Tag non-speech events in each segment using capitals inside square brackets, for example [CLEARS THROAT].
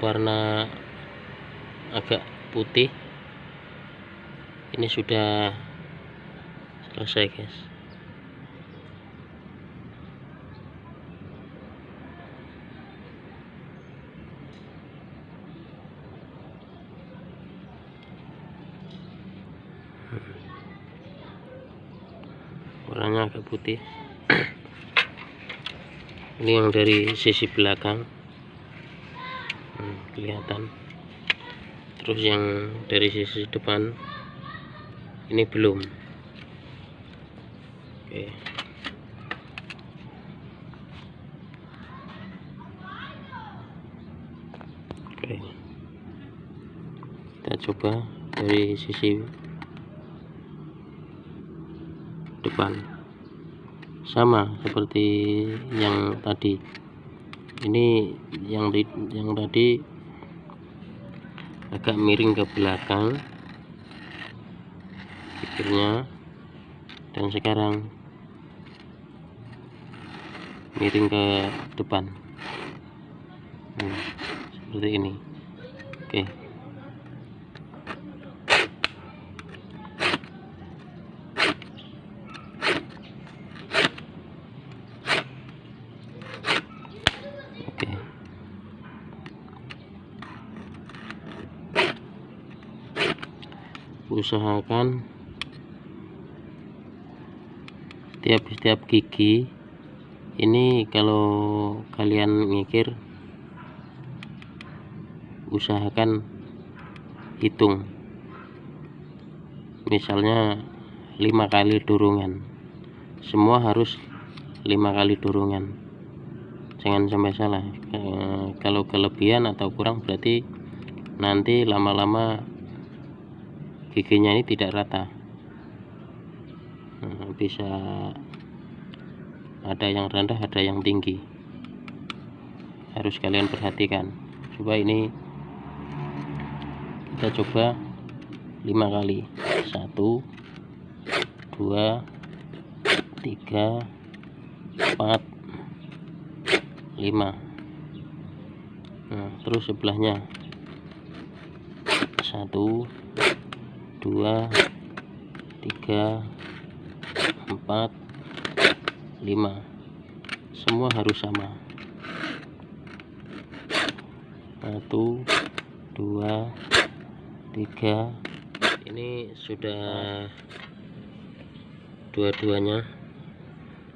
warna agak putih. Ini sudah selesai guys. Warnanya agak putih. [CLEARS THROAT] Ini yang dari sisi belakang. hmm, kelihatan. Terus yang dari sisi depan ini belum. Oke. Oke. Kita coba dari sisi depan. Sama seperti yang tadi. Ini yang yang tadi agak miring ke belakang. Pikirnya. Dan sekarang miring ke depan. Hmm, seperti ini. Oke. oke usahakan tiap-tiap gigi. Ini kalau kalian mikir usahakan hitung. Misalnya lima kali dorongan semua harus lima kali dorongan jangan sampai salah. Kalau kelebihan atau kurang berarti nanti lama-lama giginya ini tidak rata. Nah, bisa ada yang rendah ada yang tinggi. Harus kalian perhatikan. Coba ini kita coba lima kali. Satu dua tiga empat lima. Nah, terus sebelahnya. Satu dua tiga empat lima. Semua harus sama. Satu dua tiga. Ini sudah dua-duanya.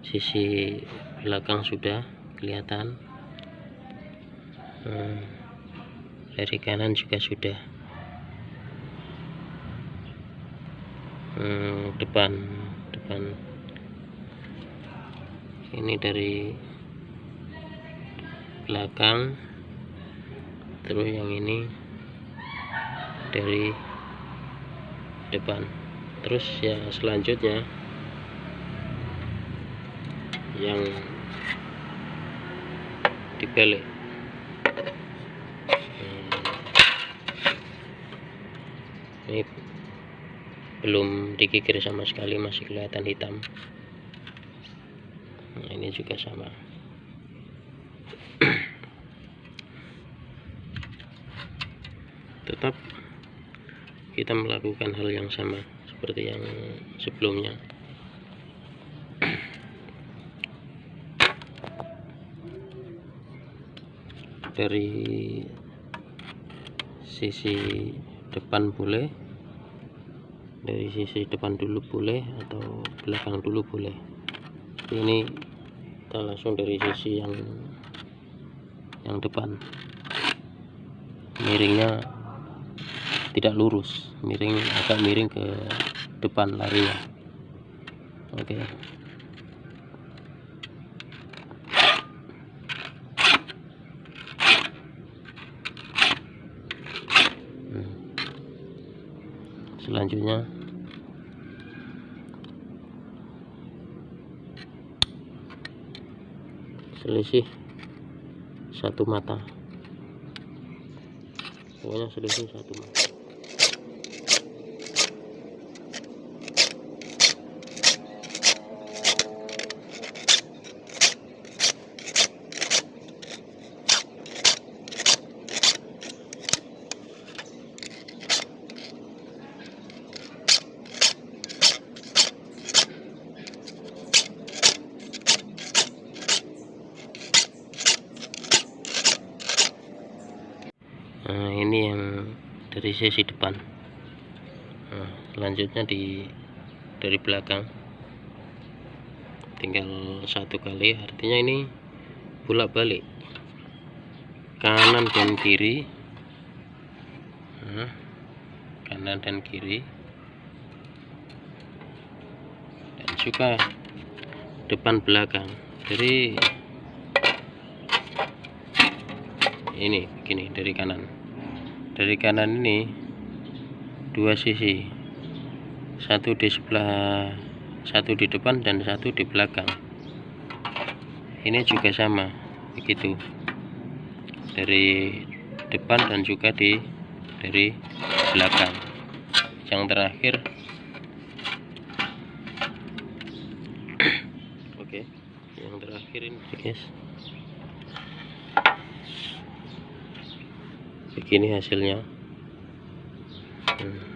Sisi belakang sudah kelihatan. Hmm, dari kanan juga sudah hmm, depan depan. Ini dari belakang. Terus yang ini dari depan. Terus ya selanjutnya yang dibalik hmm. ini belum dikikir sama sekali masih kelihatan hitam. Nah ini juga sama. Tetap kita melakukan hal yang sama seperti yang sebelumnya. Dari sisi depan boleh dari sisi depan dulu boleh atau belakang dulu boleh. Ini kita langsung dari sisi yang yang depan. Miringnya tidak lurus. Miring agak miring ke depan larinya. Oke. Okay. selanjutnya selisih satu mata. Pokoknya selisih satu mata dari sisi depan. Nah, selanjutnya di dari belakang. Tinggal satu kali artinya ini bolak balik kanan dan kiri. Nah, kanan dan kiri. Dan juga depan belakang. Jadi ini begini dari kanan. Dari kanan ini dua sisi. Satu di sebelah satu di depan dan satu di belakang. Ini juga sama begitu. Dari depan dan juga di dari belakang. Yang terakhir. [CLEARS THROAT] Oke yang terakhir ini guys begini hasilnya hmm.